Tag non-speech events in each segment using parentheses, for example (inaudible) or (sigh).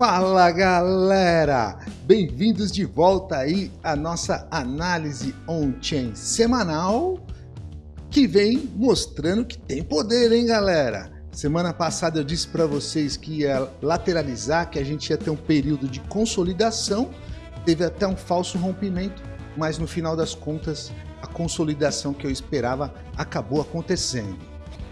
Fala galera, bem-vindos de volta aí à nossa análise on-chain semanal que vem mostrando que tem poder, hein galera? Semana passada eu disse para vocês que ia lateralizar, que a gente ia ter um período de consolidação, teve até um falso rompimento, mas no final das contas a consolidação que eu esperava acabou acontecendo.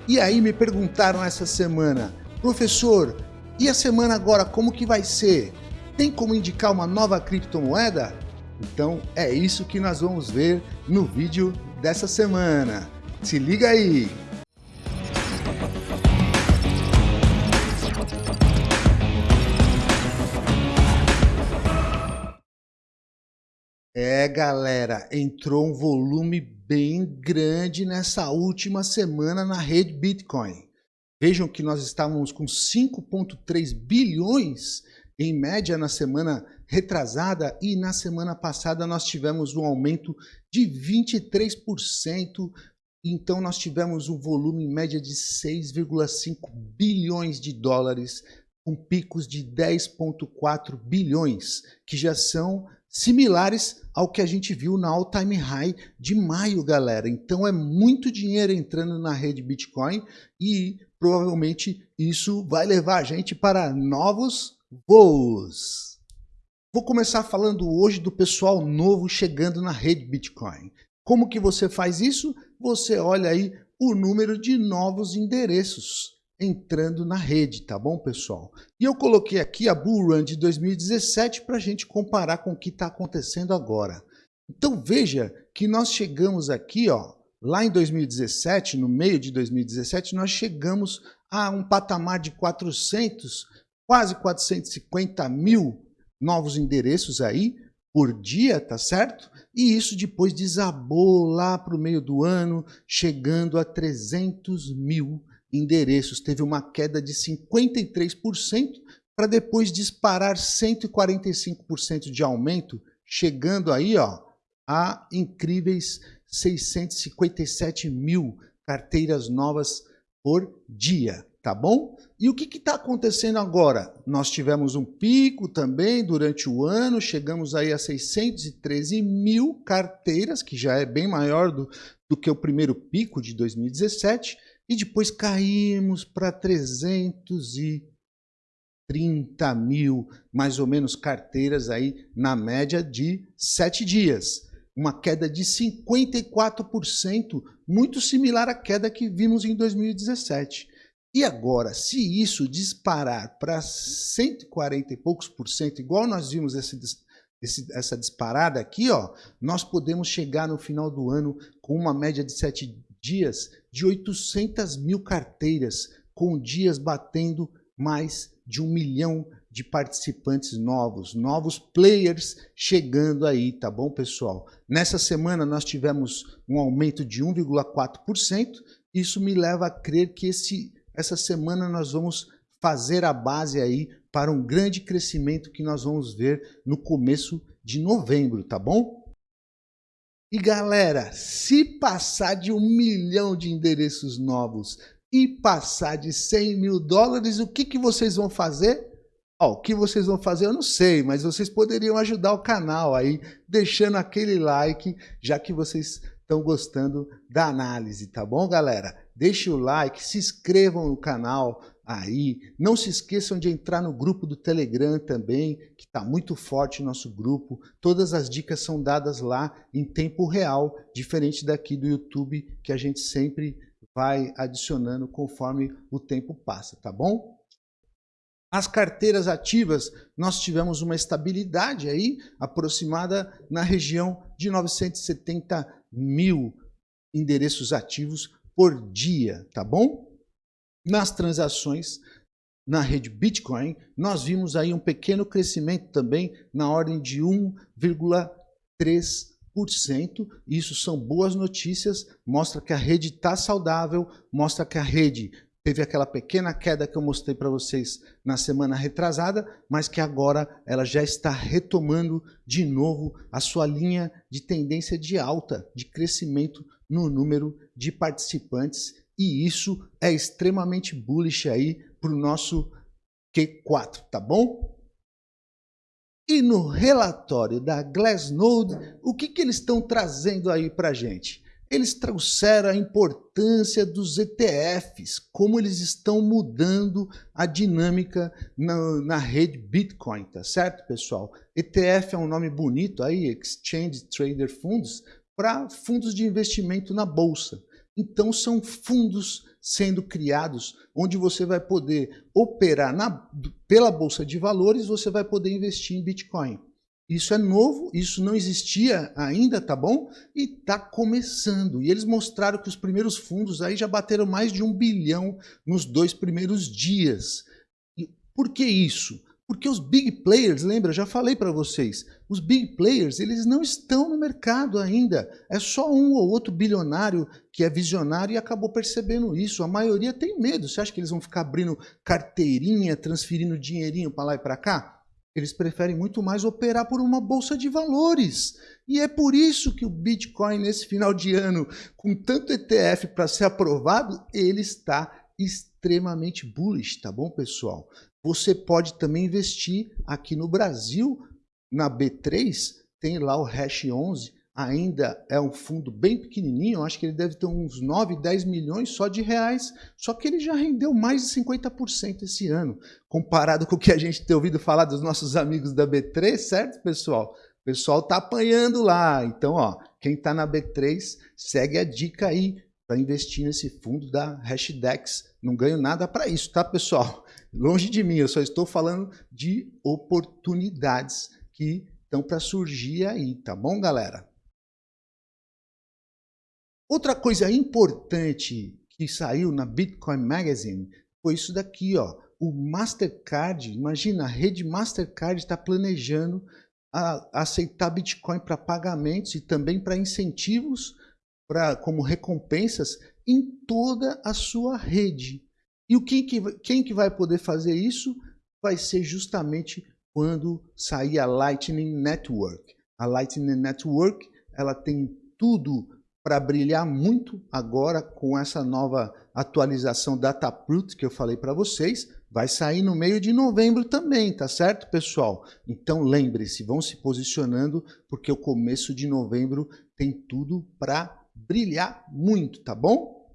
E aí me perguntaram essa semana, professor, e a semana agora, como que vai ser? Tem como indicar uma nova criptomoeda? Então é isso que nós vamos ver no vídeo dessa semana. Se liga aí! É, galera, entrou um volume bem grande nessa última semana na rede Bitcoin. Vejam que nós estávamos com 5,3 bilhões em média na semana retrasada e na semana passada nós tivemos um aumento de 23%. Então nós tivemos um volume em média de 6,5 bilhões de dólares, com picos de 10,4 bilhões, que já são similares ao que a gente viu na all-time high de maio, galera. Então é muito dinheiro entrando na rede Bitcoin e provavelmente isso vai levar a gente para novos voos. Vou começar falando hoje do pessoal novo chegando na rede Bitcoin. Como que você faz isso? Você olha aí o número de novos endereços entrando na rede, tá bom, pessoal? E eu coloquei aqui a Bull Run de 2017 para a gente comparar com o que está acontecendo agora. Então veja que nós chegamos aqui, ó, lá em 2017, no meio de 2017, nós chegamos a um patamar de 400, quase 450 mil novos endereços aí por dia, tá certo? E isso depois desabou lá para o meio do ano, chegando a 300 mil endereços. Teve uma queda de 53% para depois disparar 145% de aumento, chegando aí ó, a incríveis 657 mil carteiras novas por dia, tá bom? E o que está acontecendo agora? Nós tivemos um pico também durante o ano, chegamos aí a 613 mil carteiras, que já é bem maior do, do que o primeiro pico de 2017, e depois caímos para 330 mil, mais ou menos, carteiras aí na média de sete dias. Uma queda de 54%, muito similar à queda que vimos em 2017. E agora, se isso disparar para 140 e poucos por cento, igual nós vimos esse, esse, essa disparada aqui, ó, nós podemos chegar no final do ano com uma média de sete dias de 800 mil carteiras, com dias batendo mais de um milhão de participantes novos, novos players chegando aí, tá bom, pessoal? Nessa semana nós tivemos um aumento de 1,4%, isso me leva a crer que esse, essa semana nós vamos fazer a base aí para um grande crescimento que nós vamos ver no começo de novembro, tá bom? E galera, se passar de um milhão de endereços novos e passar de 100 mil dólares, o que, que vocês vão fazer? O que vocês vão fazer eu não sei, mas vocês poderiam ajudar o canal aí, deixando aquele like, já que vocês estão gostando da análise, tá bom, galera? Deixe o like, se inscrevam no canal, aí. Não se esqueçam de entrar no grupo do Telegram também, que está muito forte o nosso grupo. Todas as dicas são dadas lá em tempo real, diferente daqui do YouTube, que a gente sempre vai adicionando conforme o tempo passa, tá bom? As carteiras ativas, nós tivemos uma estabilidade aí, aproximada na região de 970 mil endereços ativos por dia, tá bom? nas transações na rede Bitcoin, nós vimos aí um pequeno crescimento também na ordem de 1,3%. Isso são boas notícias, mostra que a rede está saudável, mostra que a rede teve aquela pequena queda que eu mostrei para vocês na semana retrasada, mas que agora ela já está retomando de novo a sua linha de tendência de alta, de crescimento no número de participantes e isso é extremamente bullish aí para o nosso Q4, tá bom? E no relatório da Glassnode, o que, que eles estão trazendo aí para gente? Eles trouxeram a importância dos ETFs, como eles estão mudando a dinâmica na, na rede Bitcoin, tá certo, pessoal? ETF é um nome bonito aí, Exchange Trader Funds, para fundos de investimento na bolsa. Então são fundos sendo criados onde você vai poder operar na, pela bolsa de valores, você vai poder investir em Bitcoin. Isso é novo, isso não existia ainda, tá bom? E tá começando. E eles mostraram que os primeiros fundos aí já bateram mais de um bilhão nos dois primeiros dias. E por que isso? Porque os big players, lembra, já falei para vocês, os big players, eles não estão no mercado ainda. É só um ou outro bilionário que é visionário e acabou percebendo isso. A maioria tem medo. Você acha que eles vão ficar abrindo carteirinha, transferindo dinheirinho para lá e para cá? Eles preferem muito mais operar por uma bolsa de valores. E é por isso que o Bitcoin, nesse final de ano, com tanto ETF para ser aprovado, ele está extremamente bullish, tá bom, pessoal? Você pode também investir aqui no Brasil, na B3, tem lá o Hash 11, ainda é um fundo bem pequenininho, acho que ele deve ter uns 9, 10 milhões só de reais, só que ele já rendeu mais de 50% esse ano, comparado com o que a gente tem ouvido falar dos nossos amigos da B3, certo, pessoal? O pessoal tá apanhando lá, então, ó, quem tá na B3, segue a dica aí para investir nesse fundo da Hashdex. Não ganho nada para isso, tá, pessoal? Longe de mim, eu só estou falando de oportunidades que estão para surgir aí, tá bom, galera? Outra coisa importante que saiu na Bitcoin Magazine foi isso daqui, ó. O Mastercard, imagina, a rede Mastercard está planejando a, aceitar Bitcoin para pagamentos e também para incentivos, pra, como recompensas, em toda a sua rede. E o quem que, quem que vai poder fazer isso? Vai ser justamente quando sair a Lightning Network. A Lightning Network ela tem tudo para brilhar muito agora com essa nova atualização Dataproot que eu falei para vocês. Vai sair no meio de novembro também, tá certo, pessoal? Então lembre-se, vão se posicionando, porque o começo de novembro tem tudo para brilhar muito, tá bom?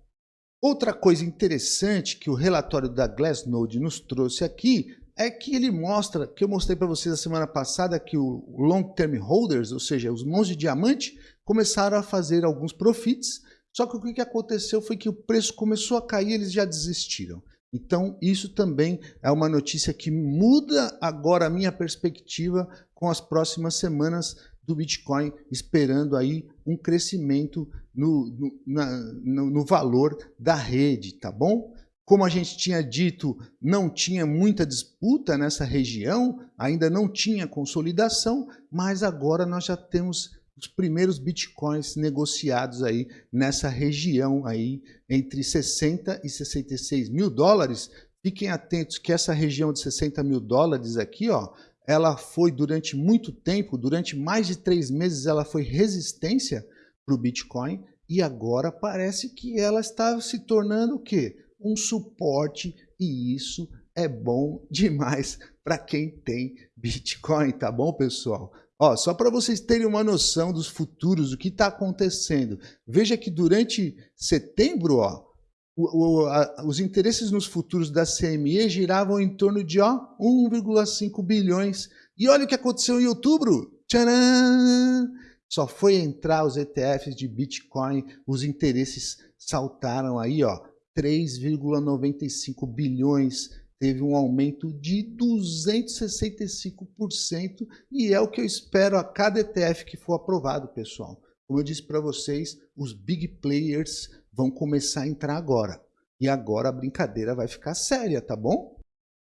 Outra coisa interessante que o relatório da Glassnode nos trouxe aqui é que ele mostra, que eu mostrei para vocês a semana passada, que o long term holders, ou seja, os mãos de diamante, começaram a fazer alguns profits, só que o que aconteceu foi que o preço começou a cair eles já desistiram. Então, isso também é uma notícia que muda agora a minha perspectiva com as próximas semanas do Bitcoin, esperando aí um crescimento no, no, na, no, no valor da rede, tá bom? Como a gente tinha dito, não tinha muita disputa nessa região, ainda não tinha consolidação, mas agora nós já temos os primeiros bitcoins negociados aí nessa região aí entre 60 e 66 mil dólares. Fiquem atentos que essa região de 60 mil dólares aqui, ó, ela foi durante muito tempo, durante mais de três meses, ela foi resistência para o Bitcoin e agora parece que ela está se tornando o quê? Um suporte e isso é bom (laughs) demais para quem tem Bitcoin, tá bom, pessoal? Ó, só para vocês terem uma noção dos futuros, o que está acontecendo. Veja que durante setembro, ó, o, o, a, os interesses nos futuros da CME giravam em torno de 1,5 bilhões. E olha o que aconteceu em outubro. Tcharam! Só foi entrar os ETFs de Bitcoin, os interesses saltaram aí, ó, 3,95 bilhões, teve um aumento de 265% e é o que eu espero a cada ETF que for aprovado, pessoal. Como eu disse para vocês, os big players vão começar a entrar agora. E agora a brincadeira vai ficar séria, tá bom?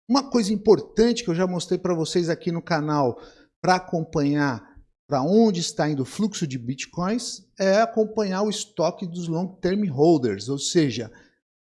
Uma coisa importante que eu já mostrei para vocês aqui no canal para acompanhar para onde está indo o fluxo de bitcoins é acompanhar o estoque dos long term holders, ou seja,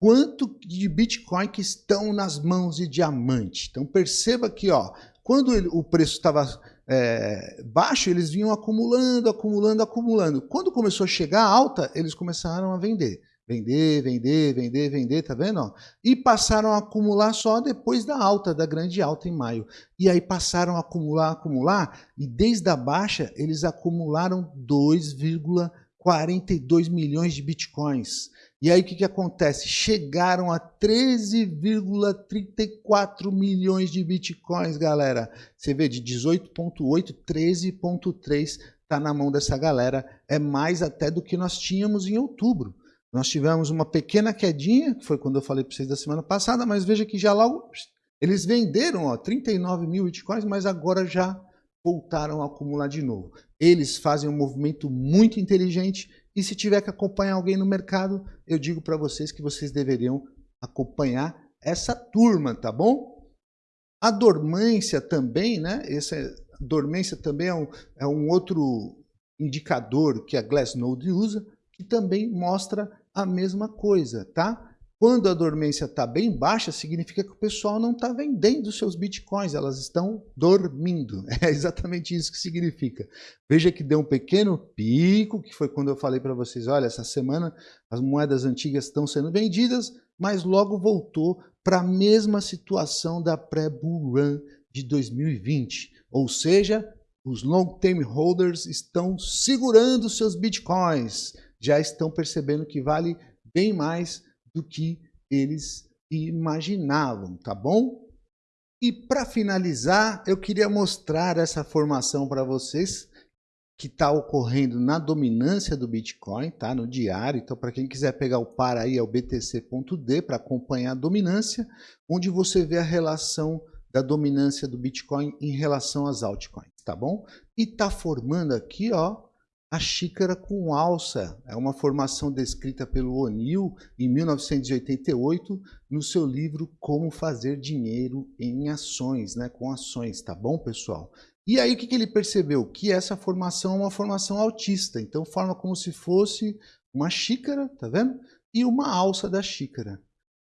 quanto de bitcoin que estão nas mãos de diamante. Então perceba que ó, quando ele, o preço estava é, baixo, eles vinham acumulando, acumulando, acumulando. Quando começou a chegar alta, eles começaram a vender. Vender, vender, vender, vender, tá vendo? E passaram a acumular só depois da alta, da grande alta em maio. E aí passaram a acumular, acumular, e desde a baixa eles acumularam 2,42 milhões de bitcoins. E aí o que, que acontece? Chegaram a 13,34 milhões de bitcoins, galera. Você vê, de 18,8, 13,3 está na mão dessa galera. É mais até do que nós tínhamos em outubro. Nós tivemos uma pequena quedinha, que foi quando eu falei para vocês da semana passada, mas veja que já logo eles venderam ó, 39 mil bitcoins, mas agora já voltaram a acumular de novo. Eles fazem um movimento muito inteligente e se tiver que acompanhar alguém no mercado, eu digo para vocês que vocês deveriam acompanhar essa turma, tá bom? A dormência também, né? Essa dormência também é um, é um outro indicador que a Glassnode usa, que também mostra a mesma coisa, tá? Quando a dormência está bem baixa, significa que o pessoal não está vendendo seus bitcoins, elas estão dormindo. (laughs) É exatamente isso que significa. Veja que deu um pequeno pico, que foi quando eu falei para vocês, olha, essa semana as moedas antigas estão sendo vendidas, mas logo voltou para a mesma situação da pré-bull run de 2020. Ou seja, os long-term holders estão segurando seus bitcoins, já estão percebendo que vale bem mais do que eles imaginavam, tá bom? E para finalizar, eu queria mostrar essa formação para vocês que está ocorrendo na dominância do Bitcoin, tá? No diário. Então, para quem quiser pegar o par aí, é o BTC.D para acompanhar a dominância, onde você vê a relação da dominância do Bitcoin em relação às altcoins, tá bom? E está formando aqui, ó, a xícara com alça é uma formação descrita pelo O'Neill em 1988 no seu livro Como Fazer Dinheiro em Ações, né, com ações, tá bom, pessoal? E aí o que, ele percebeu? Que essa formação é uma formação altista, então forma como se fosse uma xícara, tá vendo? E uma alça da xícara.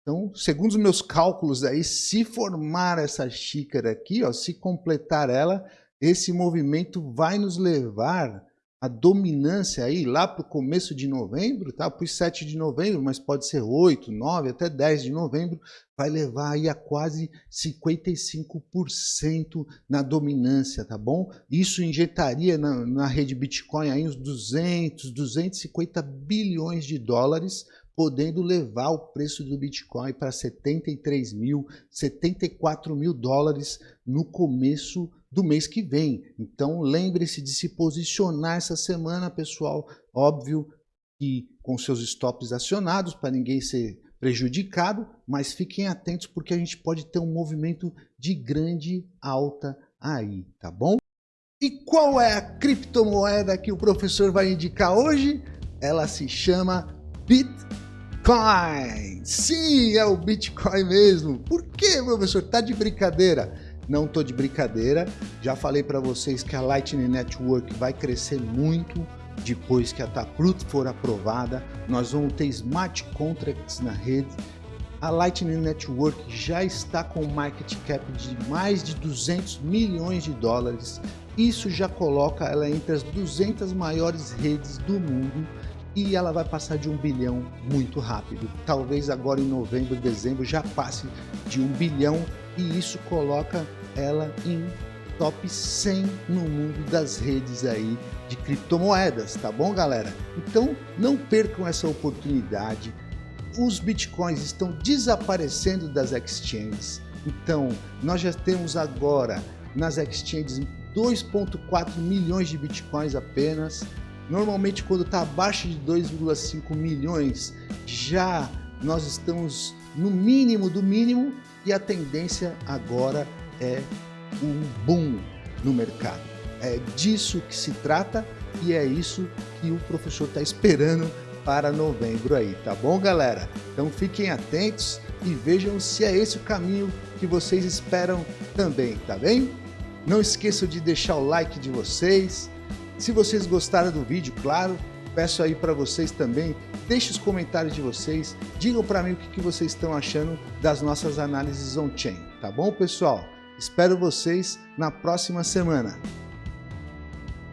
Então, segundo os meus cálculos aí, se formar essa xícara aqui, ó, se completar ela, esse movimento vai nos levar a dominância aí lá para o começo de novembro, tá? Pus 7 de novembro, mas pode ser 8, 9, até 10 de novembro, vai levar aí a quase 55% na dominância, tá bom? Isso injetaria na, na rede Bitcoin aí uns 200, 250 bilhões de dólares, podendo levar o preço do Bitcoin para 73 mil, 74 mil dólares no começo do mês que vem. Então lembre-se de se posicionar essa semana, pessoal. Óbvio que com seus stops acionados para ninguém ser prejudicado, mas fiquem atentos porque a gente pode ter um movimento de grande alta aí, tá bom? E qual é a criptomoeda que o professor vai indicar hoje? Ela se chama Bitcoin. Sim, é o Bitcoin mesmo. Por que, professor? Tá de brincadeira? Não estou de brincadeira. Já falei para vocês que a Lightning Network vai crescer muito depois que a Taproot for aprovada. Nós vamos ter smart contracts na rede. A Lightning Network já está com market cap de mais de 200 milhões de dólares. Isso já coloca ela entre as 200 maiores redes do mundo e ela vai passar de um bilhão muito rápido. Talvez agora em novembro, dezembro já passe de um bilhão e isso coloca ela em top 100 no mundo das redes aí de criptomoedas, tá bom, galera? Então, não percam essa oportunidade. Os bitcoins estão desaparecendo das exchanges. Então, nós já temos agora nas exchanges 2.4 milhões de bitcoins apenas. Normalmente, quando está abaixo de 2,5 milhões, já nós estamos no mínimo do mínimo e a tendência agora é um boom no mercado. É disso que se trata e é isso que o professor está esperando para novembro aí, tá bom, galera? Então fiquem atentos e vejam se é esse o caminho que vocês esperam também, tá bem? Não esqueçam de deixar o like de vocês. Se vocês gostaram do vídeo, claro, peço aí para vocês também, deixe os comentários de vocês, digam para mim o que, que vocês estão achando das nossas análises on-chain, tá bom, pessoal? Espero vocês na próxima semana.